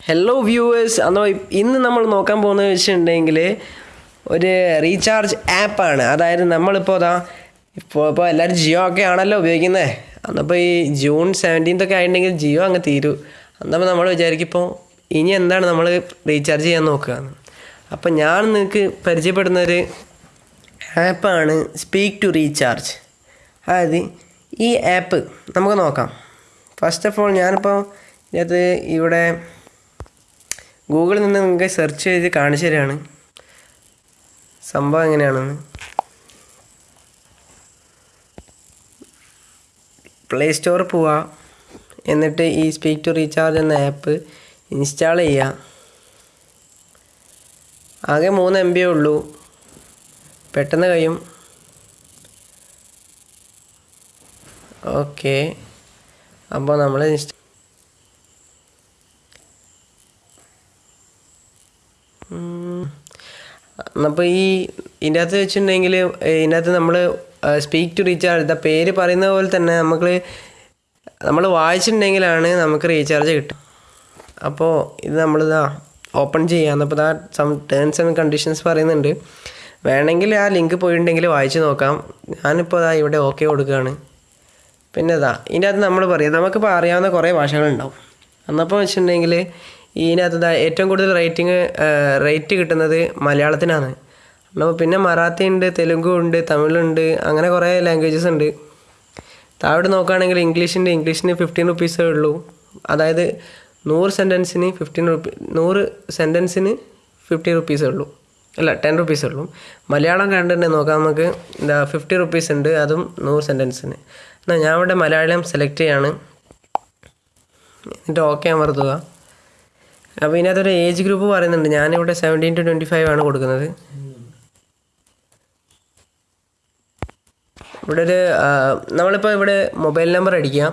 Hello viewers അന്നോ ഇന്ന് നമ്മൾ നോക്കാൻ പോകുന്നത് വെച്ചിട്ടുണ്ടെങ്കിൽ ഒരു റീചാർജ് ആപ്പാണ് അതായത് നമ്മളിപ്പോൾ അതാ ഇപ്പോൾ ഇപ്പോൾ എല്ലാവരും ജിയോ ഒക്കെ ആണല്ലോ ഉപയോഗിക്കുന്നത് അന്നപ്പോൾ ഈ ജൂൺ സെവന്റീൻത്ത് ആയിട്ടുണ്ടെങ്കിൽ ജിയോ അങ്ങ് തീരൂ. അന്നപ്പോൾ നമ്മൾ വിചാരിക്കും ഇപ്പോൾ ഇനി എന്താണ് നമ്മൾ റീചാർജ് ചെയ്യാൻ നോക്കുക അപ്പം ഞാൻ നിങ്ങൾക്ക് പരിചയപ്പെടുന്ന ഒരു ആപ്പാണ് സ്പീക്ക് ടു റീചാർജ് അതായത് ഈ ആപ്പ് നമുക്ക് നോക്കാം. ഫസ്റ്റ് ഓഫ് ഓൾ ഞാനിപ്പോൾ ഇതിനകത്ത് ഇവിടെ ഗൂഗിളിൽ നിന്ന് നിങ്ങൾക്ക് സെർച്ച് ചെയ്ത് കാണിച്ചു തരികയാണ് സംഭവം എങ്ങനെയാണെന്ന്. പ്ലേ സ്റ്റോറിൽ പോവുക എന്നിട്ട് ഈ സ്പീക്ക് ടു റീചാർജ് എന്ന ആപ്പ് ഇൻസ്റ്റാൾ ചെയ്യുക ആകെ മൂന്ന് എം ബി ഉള്ളൂ. പെട്ടെന്ന് കഴിയും. ഓക്കെ അപ്പോൾ നമ്മൾ ഇൻസ്റ്റ അപ്പോൾ ഈ ഇതിന്റെ അകത്ത് വെച്ചിട്ടുണ്ടെങ്കിൽ ഇതിന്റെ അകത്ത് നമ്മൾ സ്പീക്ക് ടു റീചാർജ് ദ പേര് പറയുന്ന പോലെ തന്നെ നമുക്ക് നമ്മൾ വായിച്ചിട്ടുണ്ടെങ്കിലാണ് നമുക്ക് റീചാർജ് കിട്ടും അപ്പോൾ ഇത് നമ്മളിതാ ഓപ്പൺ ചെയ്യാം അപ്പോൾ ഇതാ സം ടേംസ് ആൻഡ് കണ്ടീഷൻസ് പറയുന്നുണ്ട്. വേണമെങ്കിൽ ആ ലിങ്ക് പോയിട്ടുണ്ടെങ്കിൽ വായിച്ച് നോക്കാം. ഞാനിപ്പോൾ അതാ ഇവിടെ ഓക്കെ കൊടുക്കുകയാണ്. പിന്നെ ഇതാ ഇതിന്റെ അകത്ത് നമ്മൾ പറയാം നമുക്കിപ്പോൾ അറിയാവുന്ന കുറേ ഭാഷകളുണ്ടാവും. അന്നപ്പോൾ വെച്ചിട്ടുണ്ടെങ്കിൽ ഇതിനകത്ത് ഏറ്റവും കൂടുതൽ റേറ്റിംഗ് റേറ്റ് കിട്ടുന്നത് മലയാളത്തിനാണ്. അപ്പോൾ പിന്നെ മറാത്തി ഉണ്ട് തെലുങ്കു ഉണ്ട് തമിഴുണ്ട് അങ്ങനെ കുറേ ലാംഗ്വേജസ് ഉണ്ട്. താഴോട്ട് നോക്കുകയാണെങ്കിൽ ഇംഗ്ലീഷിന്റെ ഇംഗ്ലീഷിന് ഫിഫ്റ്റീൻ റുപ്പീസേ ഉള്ളൂ. അതായത് നൂറ് സെന്റൻസിന് ഫിഫ്റ്റീൻ റുപ്പീ നൂറ് സെന്റൻസിന് ഫിഫ്റ്റി റുപ്പീസേ ഉള്ളൂ. അല്ല ടെൻ റുപ്പീസേ ഉള്ളൂ. മലയാളം കണ്ടിട്ട് നോക്കാം നമുക്ക്. എന്താ ഫിഫ്റ്റി റുപ്പീസ് ഉണ്ട് അതും നൂറ് സെന്റൻസിന് എന്നാൽ ഞാൻ ഇവിടെ മലയാളം സെലക്ട് ചെയ്യാണ്. എന്നിട്ട് ഓക്കെ അമർത്തുക അപ്പോൾ ഇതിനകത്തൊരു ഏജ് ഗ്രൂപ്പ് പറയുന്നുണ്ട്. ഞാനിവിടെ സെവന്റീൻ ടു ട്വന്റി ഫൈവ് ആണ് കൊടുക്കുന്നത്. ഇവിടെ ഒരു നമ്മളിപ്പോൾ ഇവിടെ മൊബൈൽ നമ്പർ അടിക്കുക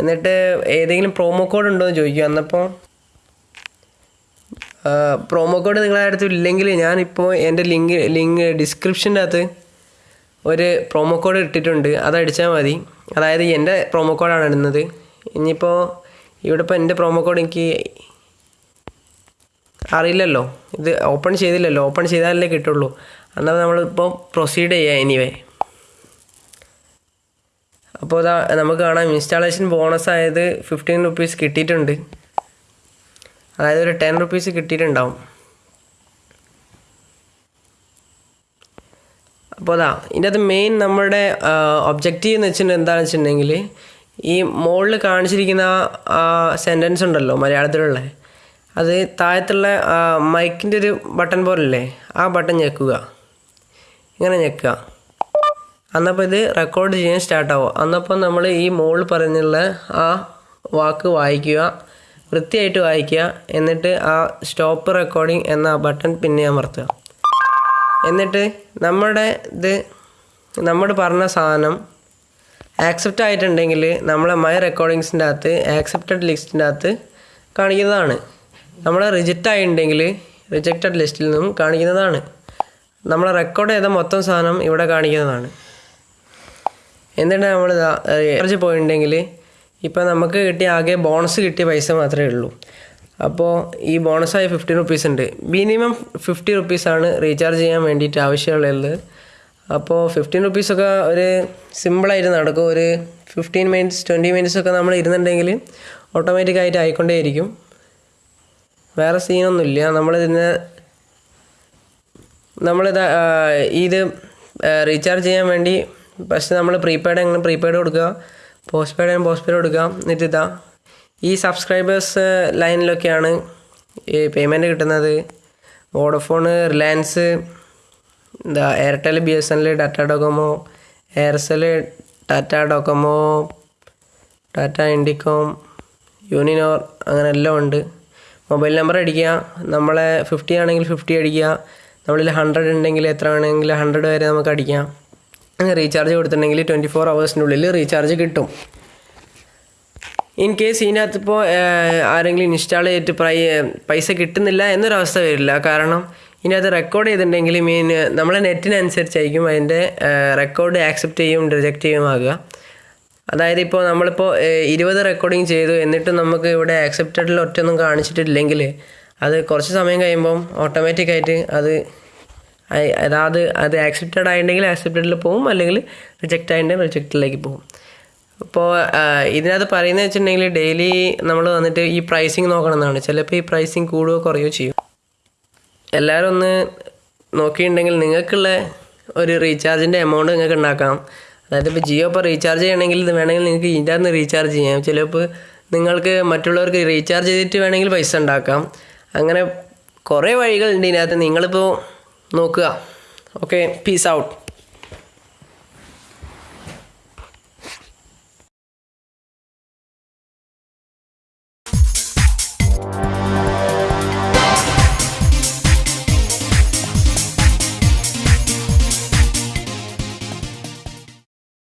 എന്നിട്ട് ഏതെങ്കിലും പ്രോമോ കോഡ് ഉണ്ടോ എന്ന് ചോദിക്കുക എന്നപ്പോൾ പ്രോമോ കോഡ് നിങ്ങളുടെ അടുത്ത് ഇല്ലെങ്കിൽ ഞാനിപ്പോൾ എന്റെ ലിങ്ക് ലിങ്ക് ഡിസ്ക്രിപ്ഷന്റെ അകത്ത് ഒരു പ്രൊമോ കോഡ് ഇട്ടിട്ടുണ്ട്. അത് അടിച്ചാൽ മതി. അതായത് എന്റെ പ്രൊമോ കോഡാണ് ഇടുന്നത്. ഇനിയിപ്പോൾ ഇവിടെ ഇപ്പോൾ എന്റെ പ്രൊമോ കോഡ് എനിക്ക് അറിയില്ലല്ലോ. ഇത് ഓപ്പൺ ചെയ്തില്ലല്ലോ. ഓപ്പൺ ചെയ്താലല്ലേ കിട്ടുള്ളൂ. എന്നാൽ നമ്മളിപ്പോൾ പ്രൊസീഡ് ചെയ്യാം എനിവേ അപ്പോൾ ഇതാ നമുക്ക് കാണാം. ഇൻസ്റ്റാളേഷൻ ബോണസ് ആയത് ഫിഫ്റ്റീൻ റുപ്പീസ് കിട്ടിയിട്ടുണ്ട്. അതായത് ഒരു ടെൻ റുപ്പീസ് കിട്ടിയിട്ടുണ്ടാവും. അപ്പോൾ അതാ ഇതിന്റെ അത് മെയിൻ നമ്മുടെ ഒബ്ജക്റ്റീവ് എന്ന് വെച്ചിട്ടുണ്ടെങ്കിൽ എന്താണെന്ന് വെച്ചിട്ടുണ്ടെങ്കിൽ ഈ മുകളിൽ കാണിച്ചിരിക്കുന്ന ആ സെന്റൻസ് ഉണ്ടല്ലോ മലയാളത്തിലുള്ള. അത് താഴത്തുള്ള മൈക്കിന്റെ ഒരു ബട്ടൺ പോലല്ലേ ആ ബട്ടൺ ഞെക്കുക. ഇങ്ങനെ ഞെക്കുക. അന്നപ്പോൾ ഇത് റെക്കോർഡ് ചെയ്യാൻ സ്റ്റാർട്ടാവും അന്നപ്പോൾ നമ്മൾ ഈ മുകളിൽ പറഞ്ഞുള്ള ആ വാക്ക് വായിക്കുക വൃത്തിയായിട്ട് വായിക്കുക എന്നിട്ട് ആ സ്റ്റോപ്പ് റെക്കോർഡിംഗ് എന്ന ബട്ടൺ പിന്നെ അമർത്തുക. എന്നിട്ട് നമ്മുടെ ഇത് നമ്മൾ പറഞ്ഞ സാധനം ആക്സെപ്റ്റ് ആയിട്ടുണ്ടെങ്കിൽ നമ്മളെ മൈ റെക്കോർഡിങ്സിന്റെ അകത്ത് ആക്സെപ്റ്റഡ് ലിസ്റ്റിന്റെ അകത്ത് കാണിക്കുന്നതാണ്. നമ്മൾ റിജക്റ്റ് ആയിട്ടുണ്ടെങ്കിൽ റിജക്റ്റഡ് ലിസ്റ്റിൽ നിന്നും കാണിക്കുന്നതാണ്. നമ്മൾ റെക്കോർഡ് ചെയ്ത മൊത്തം സാധനം ഇവിടെ കാണിക്കുന്നതാണ്. എന്നിട്ട് നമ്മൾ കുറച്ച് പോയിട്ടുണ്ടെങ്കിൽ ഇപ്പോൾ നമുക്ക് കിട്ടിയ ആകെ ബോണസ് കിട്ടിയ പൈസ മാത്രമേ ഉള്ളൂ. അപ്പോൾ ഈ ബോണസായ ഫിഫ്റ്റി റുപ്പീസ് ഉണ്ട്. മിനിമം ഫിഫ്റ്റി റുപ്പീസാണ് റീചാർജ് ചെയ്യാൻ വേണ്ടിയിട്ട് ആവശ്യമുള്ളത്. അപ്പോൾ ഫിഫ്റ്റീൻ റുപ്പീസൊക്കെ ഒരു സിമ്പിളായിട്ട് നടക്കും. ഒരു ഫിഫ്റ്റീൻ മിനിറ്റ്സ് ട്വന്റി മിനിറ്റ്സ് ഒക്കെ നമ്മൾ ഇരുന്നുണ്ടെങ്കിൽ ഓട്ടോമാറ്റിക്കായിട്ട് ആയിക്കൊണ്ടേയിരിക്കും. വേറെ സീനൊന്നുമില്ല നമ്മളിതിന് നമ്മളിത് ഇത് റീചാർജ് ചെയ്യാൻ വേണ്ടി ഫസ്റ്റ് നമ്മൾ പ്രീപെയ്ഡ് എങ്ങനെ പ്രീപെയ്ഡ് കൊടുക്കുക? പോസ്റ്റ് പെയ്ഡ് പോസ്റ്റ് പെയ്ഡ് കൊടുക്കുക എന്നിട്ട് ഇതാ ഈ സബ്സ്ക്രൈബേഴ്സ് ലൈനിലൊക്കെയാണ് ഈ പേയ്മെന്റ് കിട്ടുന്നത്. വോഡഫോണ് റിലയൻസ് എന്താ Airtel B S N L Tata Docomo Aircel Tata Docomo Tata Indicom Uninor അങ്ങനെ എല്ലാം ഉണ്ട്. മൊബൈൽ നമ്പർ അടിക്കുക. നമ്മളെ ഫിഫ്റ്റി ആണെങ്കിൽ ഫിഫ്റ്റി അടിക്കുക. നമ്മളിൽ ഹൺഡ്രഡ് ഉണ്ടെങ്കിൽ എത്ര വേണമെങ്കിൽ ഹൺഡ്രഡ് വരെ നമുക്ക് അടിക്കാം. റീചാർജ് കൊടുത്തിട്ടുണ്ടെങ്കിൽ ട്വന്റി ഫോർ ഹവേഴ്സിനുള്ളിൽ റീചാർജ് കിട്ടും. ഇൻ കേസ് ഇതിനകത്ത് ഇപ്പോൾ ആരെങ്കിലും ഇൻസ്റ്റാൾ ചെയ്തിട്ട് പ്രൈ പൈസ കിട്ടുന്നില്ല എന്നൊരവസ്ഥ വരില്ല. കാരണം ഇതിനകത്ത് റെക്കോർഡ് ചെയ്തിട്ടുണ്ടെങ്കിൽ മീൻ നമ്മളെ നെറ്റിനനുസരിച്ചായിരിക്കും അതിന്റെ റെക്കോർഡ് ആക്സെപ്റ്റ് ചെയ്യും റിജക്റ്റ് ചെയ്യും ആകുക. അതായത് ഇപ്പോൾ നമ്മളിപ്പോൾ ഇരുപത് റെക്കോർഡിങ് ചെയ്തു എന്നിട്ട് നമുക്ക് ഇവിടെ ആക്സെപ്റ്റഡിൽ ഒറ്റൊന്നും കാണിച്ചിട്ടില്ലെങ്കിൽ അത് കുറച്ച് സമയം കഴിയുമ്പം ഓട്ടോമാറ്റിക്കായിട്ട് അത് അതായത് അത് ആക്സെപ്റ്റഡ് ആയിട്ടുണ്ടെങ്കിൽ ആക്സെപ്റ്റഡിൽ പോകും അല്ലെങ്കിൽ റിജക്റ്റ് ആയിട്ടുണ്ടെങ്കിൽ റിജക്റ്റിലേക്ക് പോകും അപ്പോൾ ഇതിനകത്ത് പറയുന്നത് വെച്ചിട്ടുണ്ടെങ്കിൽ ഡെയിലി നമ്മൾ വന്നിട്ട് ഈ പ്രൈസിങ് നോക്കണം എന്നാണ് ചിലപ്പോൾ ഈ പ്രൈസിങ് കൂടുകയോ കുറയുകയോ ചെയ്യും. എല്ലാവരും ഒന്ന് നോക്കിയിട്ടുണ്ടെങ്കിൽ നിങ്ങൾക്കുള്ള ഒരു റീചാർജിന്റെ എമൗണ്ട് നിങ്ങൾക്ക് ഉണ്ടാക്കാം. അതായത് ഇപ്പോൾ ജിയോ ഇപ്പോൾ റീചാർജ് ചെയ്യണമെങ്കിൽ ഇത് വേണമെങ്കിൽ നിങ്ങൾക്ക് ഇതിന്റെ അകത്ത് റീചാർജ് ചെയ്യാം. ചിലപ്പോൾ നിങ്ങൾക്ക് മറ്റുള്ളവർക്ക് റീചാർജ് ചെയ്തിട്ട് വേണമെങ്കിൽ പൈസ ഉണ്ടാക്കാം. അങ്ങനെ കുറേ വഴികളുണ്ട് ഇതിനകത്ത്. നിങ്ങളിപ്പോൾ നോക്കുക. Okay peace out